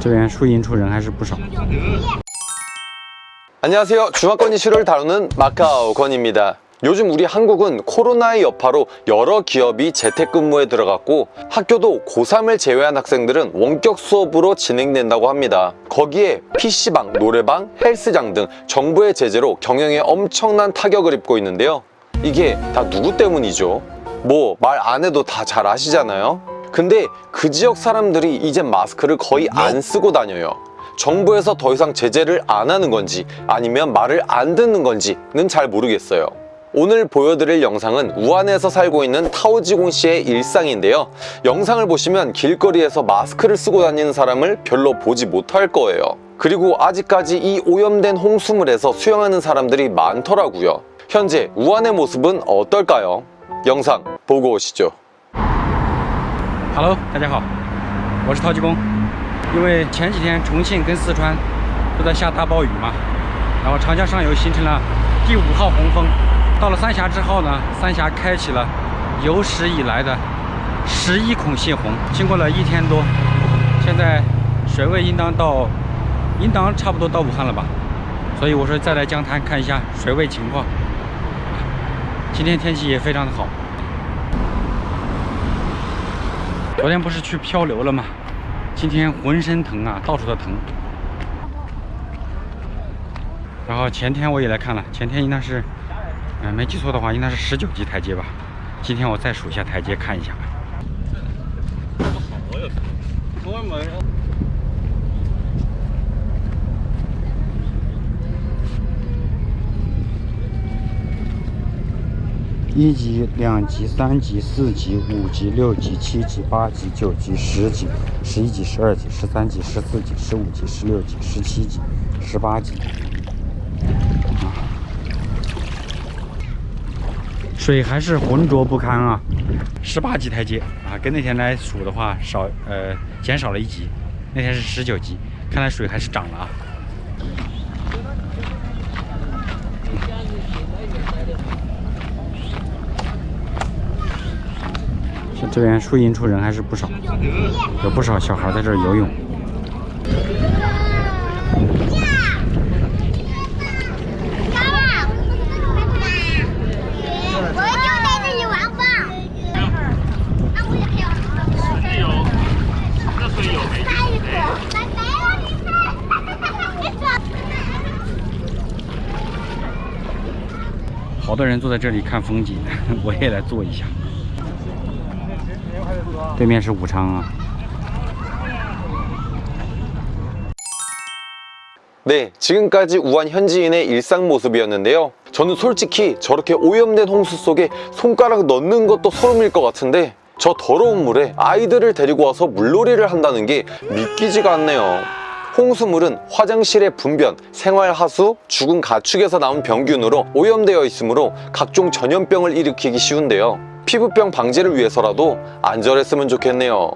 这边输赢处人还是不少。 안녕하세요. 중화권 이슈를 다루는 마카오 건입니다. 요즘 우리 한국은 코로나의 여파로 여러 기업이 재택근무에 들어갔고 학교도 고3을 제외한 학생들은 원격 수업으로 진행된다고 합니다. 거기에 PC방, 노래방, 헬스장 등 정부의 제재로 경영에 엄청난 타격을 입고 있는데요. 이게 다 누구 때문이죠? 뭐 말 안 해도 다 잘 아시잖아요. 근데 그 지역 사람들이 이제 마스크를 거의 안 쓰고 다녀요. 정부에서 더 이상 제재를 안 하는 건지 아니면 말을 안 듣는 건지는 잘 모르겠어요. 오늘 보여드릴 영상은 우한에서 살고 있는 타오지공 씨의 일상인데요. 영상을 보시면 길거리에서 마스크를 쓰고 다니는 사람을 별로 보지 못할 거예요. 그리고 아직까지 이 오염된 홍수물에서 수영하는 사람들이 많더라고요. 현재 우한의 모습은 어떨까요? 영상 보고 오시죠. Hello，大家好，我是陶吉公。因为前几天重庆跟四川都在下大暴雨嘛，然后长江上游形成了第五号洪峰。到了三峡之后呢，三峡开启了有史以来的十一孔泄洪。经过了一天多，现在水位应当到，应当差不多到武汉了吧？所以我说再来江滩看一下水位情况。今天天气也非常的好。昨天不是去漂流了吗？今天浑身疼啊，到处都疼。然后前天我也来看了，前天应该是，嗯、没记错的话，应该是十九级台阶吧。今天我再数一下台阶，看一下。一级、两级、三级、四级、五级、六级、七级、八级、九级、十级、十一级、十二级、十三级、十四级、十五级、十六级、十七级、十八级。啊，水还是浑浊不堪啊！十八级台阶啊，跟那天来数的话少呃减少了一级，那天是十九级，看来水还是涨了啊。这边树荫处人还是不少，有不少小孩在这儿游泳。我就在这里玩吧。好多人坐在这里看风景，我也来坐一下。对面是武昌啊。 네, 지금까지 우한 현지인의 일상 모습이었는데요. 저는 솔직히 저렇게 오염된 홍수 속에 손가락 넣는 것도 소름일 것 같은데 저 더러운 물에 아이들을 데리고 와서 물놀이를 한다는 게 믿기지가 않네요. 홍수물은 화장실의 분변, 생활하수, 죽은 가축에서 나온 병균으로 오염되어 있으므로 각종 전염병을 일으키기 쉬운데요. 피부병 방지를 위해서라도 안전했으면 좋겠네요.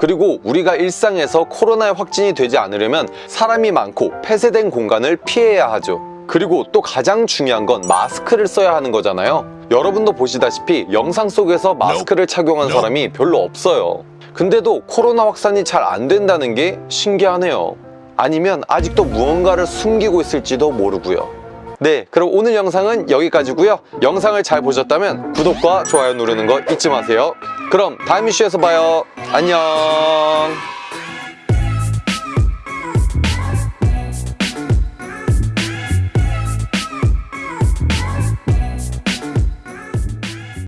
그리고 우리가 일상에서 코로나에 확진이 되지 않으려면 사람이 많고 폐쇄된 공간을 피해야 하죠. 그리고 또 가장 중요한 건 마스크를 써야 하는 거잖아요. 여러분도 보시다시피 영상 속에서 마스크를 착용한 사람이 별로 없어요. 근데도 코로나 확산이 잘 안 된다는 게 신기하네요. 아니면 아직도 무언가를 숨기고 있을지도 모르고요. 네, 그럼 오늘 영상은 여기까지고요. 영상을 잘 보셨다면 구독과 좋아요 누르는 거 잊지 마세요. 그럼 다음 이슈에서 봐요. 안녕.